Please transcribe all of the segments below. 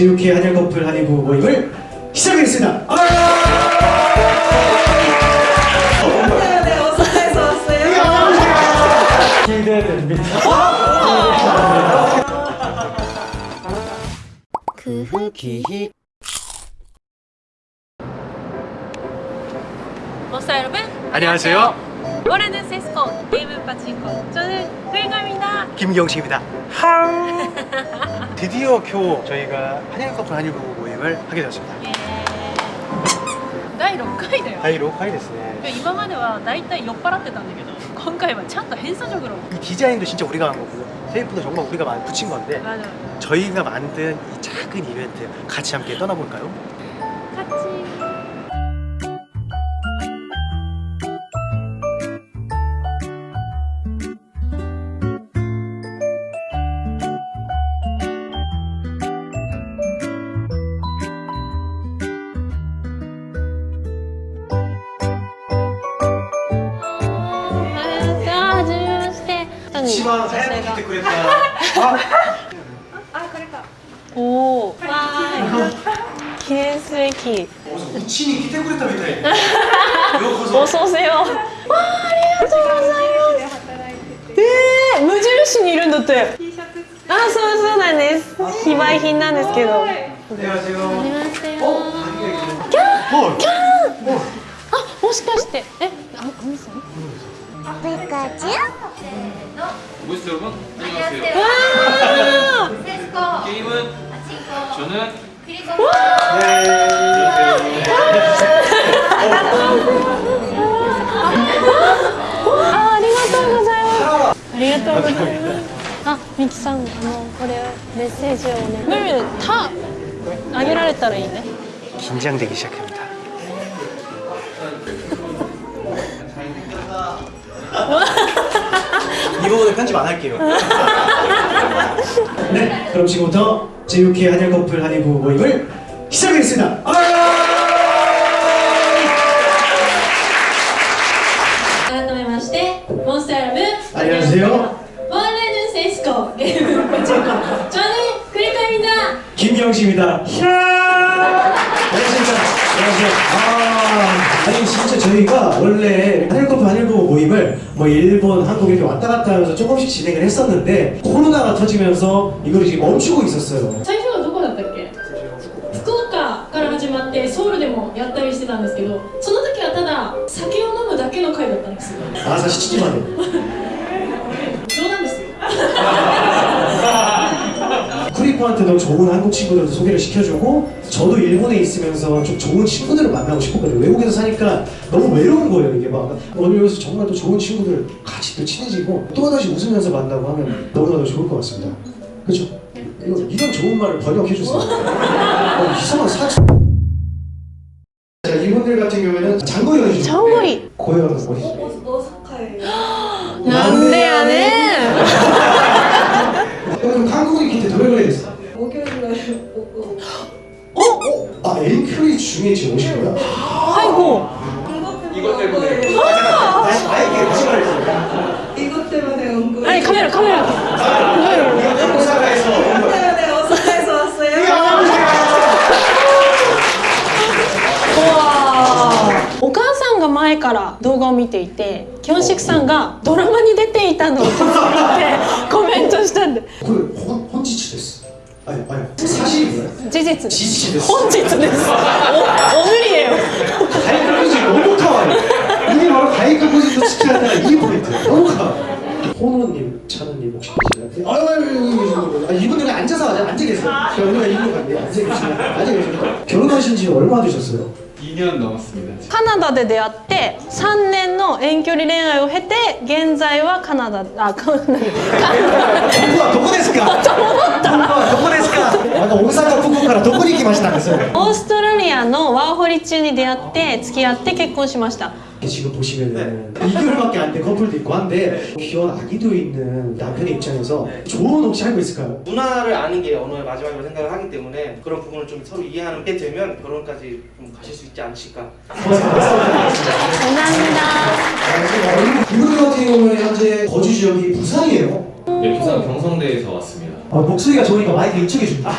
제6회 한일 커플 한일부 모임을 시작하겠습니다. 아! 네, 어서에서 왔어요. 기대됩니다. 그 흙이 머싸 여러분 안녕하세요. 올해는 세스코 게임 파친코 저는 김경식입니다. 항. 드디어 교 저희가 한일 커플 한일부 모임을 하게 되었습니다. 第6回だよ 다이 로카이 됐네. 今までは大体酔っ払ってたんだけど今回はちゃんと変素적으로 이 디자인도 진짜 우리가 한 거고요. 테이프도 정말 우리가 많이 붙인 건데 맞아 저희가 만든 이 작은 이벤트 같이 함께 떠나볼까요? 一番早く来てくれた。あこれか。おお記念すべきうちに来てくれたみたい。ようこそ。お創生をわあありがとうございます。えー、無印にいるんだって。あそうそうなんです。非売品なんですけど。おキャンキャンあもしかして。えあおみさん？ペカチュウ 모이스 여러분? 안녕하세요. 안녕하세요. 네. 게임은 아, 저는 그리고あ、みきさん、あの、これメッセージをね。ムミタ、あげられたらいいね。緊張되기시작합니다. 편집 안 할게요. 네 그럼 지금부터 제6회 한일 커플 한일부 모임을 시작하겠습니다. 안녕하세요. 원래는 세스코 저는 그리카입니다 김경식입니다. 안녕하십니까. 안녕하세요. 아, 아, 아니 진짜 저희가 원래 한일커플 한일부 모임을 뭐 일본, 한국 이렇게 왔다 갔다 하면서 조금씩 진행을 했었는데 코로나가 터지면서 이걸 지금 멈추고 있었어요. 最初はどこだったっけ福岡から始まってソウルでもやったりしてたんですけどその時はただ酒を飲むだけの会だったんですよ 아사 7지 만에. 친구한테도 좋은 한국 친구들 소개를 시켜주고 저도 일본에 있으면서 좀 좋은 친구들을 만나고 싶었거든요. 외국에서 사니까 너무 외로운 거예요 이게 막. 오늘 여기서 정말 또 좋은 친구들 같이 또 친해지고 또다시 웃으면서 만나고 하면 너무나 도 좋을 것 같습니다. 그렇죠? 이런, 이런 좋은 말을 번역해주세요. 어, 이상한 사치 자 이분들 같은 경우에는 장거리 장거리 고요한 거리 오사카에 남대 어? 어? 아 엔큐리 중에 지금 오신 거야? 아이고 이것 때문에 다시 아예 다시 말해주세요. 이것 때문에 온 거예요. 아니 카메라 카메라 카메라 오사카에서 온 거야. 네, 어서에서 왔어요. お母さんが前から動画を見ていてキョンシクさんがドラマに出ていたのを気づいてコメントしたんで 그 혼, 혼 事実です 지치 됐어. 本日ですお오늘이에요 가이카 포즈 너무 카와이. 이게 바로 가이카 포즈도 지켜야 이 포인트. 너무 카와이. 호노님, 찬우님 혹시 계시나요? 아유, 아유, 아유, 아유, 이분들은 앉아서 하자. 앉아 계세요. 여기가 이분 같네요. 앉아 계시면 앉아 계세요. 결혼하신 지 얼마 되셨어요? 2년 넘었습니다. カナダで出会って3年の遠距離恋愛を経て現在はカナダあカナダ 누가 도코 데스까? 누가 도코 데스까? 아까 오사카 후쿠오카라 도코に来ましたんですよ。オーストラリアのワーホリ中に出会って付き合って結婚しました 지금 보시면은 2개월밖에 안 된 커플도 있고 한데 귀여운 아기도 있는 남편의 입장에서 조언 혹시 알고 있을까요? 문화를 아는 게 언어의 마지막이라고 생각을 하기 때문에 그런 부분을 좀 서로 이해하는 게 되면 결혼까지 좀 가실 수 있지 않으실까 감사합니다 이분들 같은 경우는 현재 거주 지역이 부산이에요. 네, 부산 경성대에서 왔습니다. 아, 목소리가 좋으니까 마이크 일축해 준 다.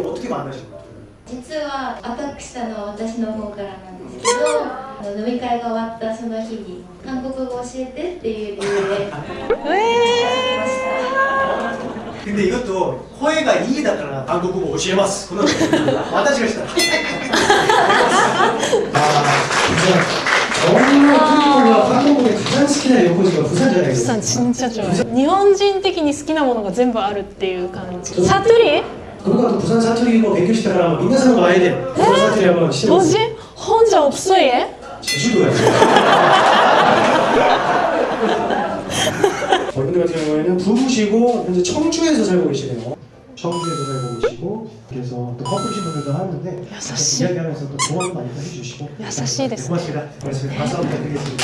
어떻게 만나신 거예 요? 実はアタックしたのは私の方からなんですけどあの飲み会が終わったその日に韓国語教えてっていう理由で근데 이것도 호해가 이기다가 한국어 오시에마스 그런 와다시가 시다 아 진짜 너무 특이한 것 な横綱は 부산 プサン 잖아요 진짜 좋아요. 일본인 的に好きなものが全部あるっていう感じ。サトリ 그거 또 부산 사투리 뭐勉強したらみんな사는 거 아야 돼 부산 사투리 한번 뭐지? 시켜보세요 혼자 없어 얘? 제주도야 저분들 같은 경우에는 부부시고 현재 청주에서 살고 계시네요 청주에서 살고 계시고 그래서 또 커플신 분들도 하는데 야사시. 이야기하면서 또 조언 많이 해주시고 야사시ですね 고맙습니다 고맙습니다 박수 한번 드리겠습니다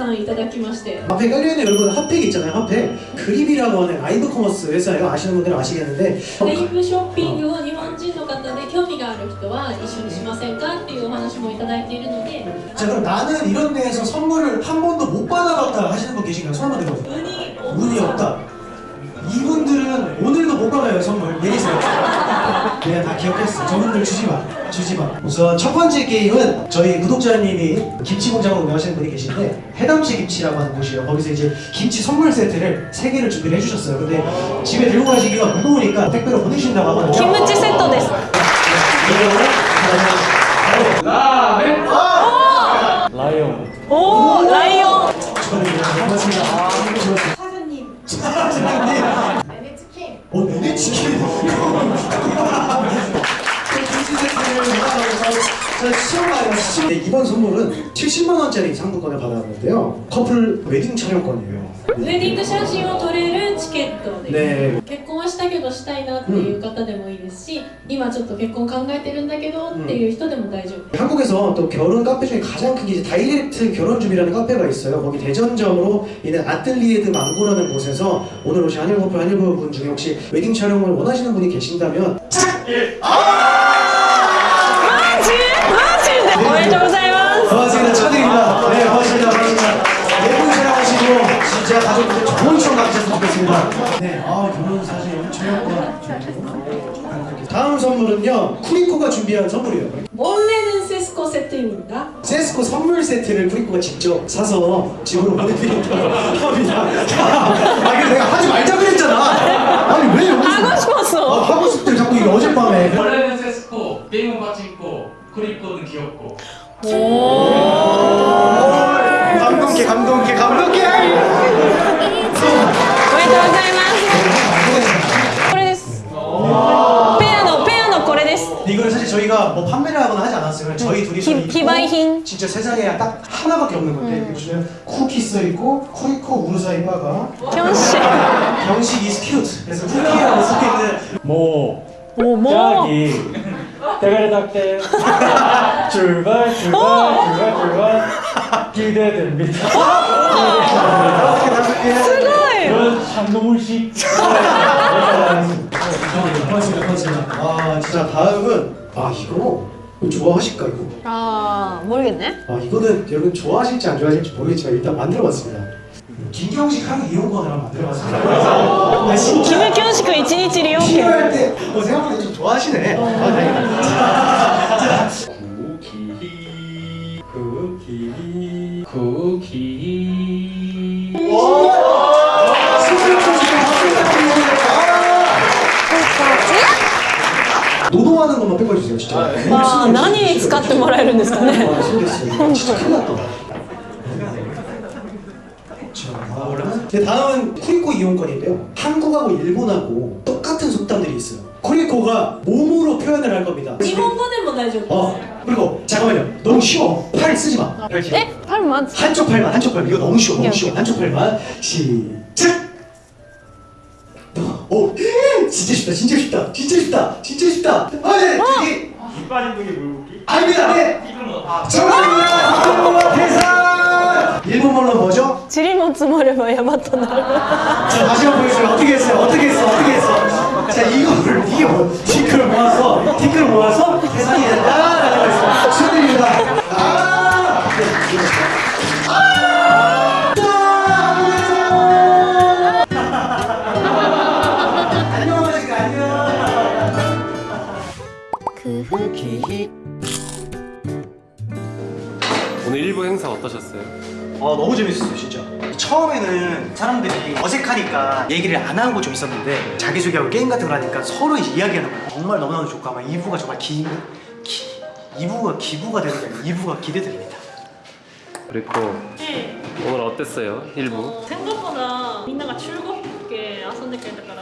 さんから提供をたくさんいただきまして 앞에 깔려있는 여러분 핫팩 있잖아요 핫팩 그립이라고 하는 라이브 커머스 회사예요 아시는 분들은 아시겠는데 レイブショッピングを日本人の方で興味がある人は一緒にしませんかっていうお話もいただいているので 자 그럼 나는 이런 데에서 선물을 한 번도 못 받아봤다 하시는 분 계신가요? 손 한번 들어보세요 運に 운이 없다 이분들은 오늘도 오빠가요 선물 내리세요. 내가 다 기억했어 저는 늘 주지 마 주지 마. 우선 첫 번째 게임은 저희 구독자님이 김치 공장을 운영하시는 분이 계신데 해담시 김치라고 하는 곳이에요. 거기서 이제 김치 선물 세트를 세개를 준비를 해주셨어요. 근데 집에 들고 가시기가 무거우니까 택배로 보내신다고 하거든요. 김치 세트 됐어. 네, 라멘. 라이온. 오 라이온. 저는 그냥 아, 사장님. 사 장님 어, 내내 치킨. 네, 이번 선물은 70만 원짜리 상품권을 받았는데요. 커플 웨딩 촬영권이에요. ウェディング写真を撮れるチケットです、 네. 結婚はしたけどしたいなっていう方でもいいですし、今ちょっと結婚考えてるんだけどっていう人でも大丈夫 한국에서 또 결혼 카페 중에 가장 큰 게 이제 다이렉트 결혼줍이라는 카페가 있어요. 거기 대전점으로 있는 아틀리에드 망고라는 곳에서 오늘 오신 한일 커플 한일 부분 중에 혹시 웨딩 촬영을 원하시는 분이 계신다면 マ 제가 가족분들 좋은 시험 가르쳤으면 좋겠습니다. 네, 아, 결혼 사실 엄청 효과. 다음 선물은요, 쿠리코가 준비한 선물이에요. 원래는 세스코 세트입니다. 세스코 선물 세트를 쿠리코가 직접 사서 집으로 보내드린다고 합니다. 아, 근데 내가 하지 말자 그랬잖아. 아니, 왜 여기서. 하고 싶었어. 아, 하고 싶대, 자꾸 이게 어젯밤에. 원래는 세스코, 게임은 같이 있고, 쿠리코는 귀엽고. 오. 감동해 감동해 감동해 사실 저희가 뭐 판매를 하거나 하지 않았어요. 저희 네. 둘이서 히- 있고 히바이힌. 진짜 세상에 딱 하나밖에 없는 건데 음. 요즘에 쿠키스 있고 쿠리코 우르사 임마가 현씨. 경식 이스 큐트 그래서 쿠키라고 적혀있는 모. 오모. 짝이. 대가리닥대. 출발 출발 출발 출발. 기대됩니다. 다섯 개 다섯 개. 그런 장동훈씨? 고맙습니다 고맙습니다 아 진짜 다음은 아 이거 뭐 좋아하실까 이거? 아 모르겠네. 아 이거는 여러분 좋아하실지 안 좋아하실지 모르겠지만 일단 만들어봤습니다. 김경식 하는 이용권 하나 만들어봤습니다. 김경식과 이치니치를 이용해 할때 어, 생각보다 좀 좋아하시네. 아 다행이다. 구기 구기 구기 것만 빼꿔주세요, 진짜. わあ何に使ってもらえるんですかね 아, 손댔어요. 진짜 큰일 났다. 자, 다음은 네, 다음은 쿠리코 이용권인데요. 한국하고 일본하고 똑같은 속담들이 있어요. 쿠리코가 몸으로 표현을 할 겁니다. 日本語でも大丈夫です、 어, 그리고 잠깐만요. 너무 쉬워. 팔 쓰지 마. 팔 쉬워. えパルマン 한쪽 팔만, 한쪽 팔만. 이거 너무 쉬워, 너무 쉬워. 한쪽 팔만. 시작! 오, 진짜 쉽다, 진짜 쉽다, 진짜 쉽다, 진짜 쉽다. 아, 네, 저기. 이 빠진 분이 물고기? 아닙니다. 네. 이금어. 뭐? 아, 정답입니다. 이금어 대상. 일본말로 뭐죠? 지리몬스모를 야마토 나라. 자 다시 한번 보여주세요. 어떻게 했어요? 어떻게 했어? 어떻게 했어? 자 이거를 이게 뭐 티끌 모아서 티끌 모아서 대상이 된다라는 말씀. 축하드립니다. 아. 네. 오늘 일부 행사 어떠셨어요? 어 너무 재밌었어요 진짜 처음에는 사람들이 어색하니까 얘기를 안 하고 좀 있었는데 자기소개하고 게임 같은 걸 하니까 서로 이제 이야기하는 거예요 정말 너무너무 좋고 아마 2부가 정말 기, 기 2부가 기부가 되는 게 아니라 2부가 기대됩니다 그리고 え 오늘 어땠어요? 일부? え戦後からみんなが中国っぽく遊んでくれたから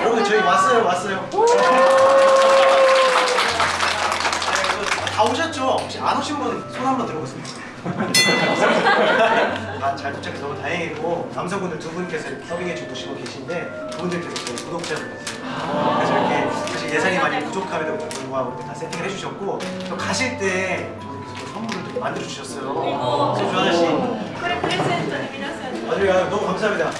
여러분 저희 왔어요 왔어요 다 오셨죠? 혹시 안 오신 분 손 한번 들어보세요. 다잘 도착해서 너무 다행이고 남성분들 두 분께서 서빙해 주시고 계신데 그분들께서 저희 구독자분들 그래서 이렇게 사실 예산이 많이 부족함에도 불구하고 다 세팅을 해주셨고 또 가실 때 저분께서 선물을 또 만들어 주셨어요. 소주 하나씩. 맞아요? 너무 감사합니다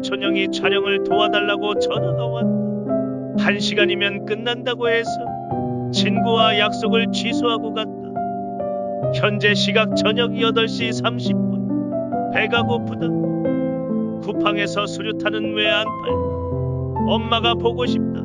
사촌형이 촬영을 도와달라고 전화가 왔다. 한 시간이면 끝난다고 해서 친구와 약속을 취소하고 갔다. 현재 시각 저녁 8시 30분. 배가 고프다. 쿠팡에서 수류탄은 왜 안 팔? 엄마가 보고 싶다.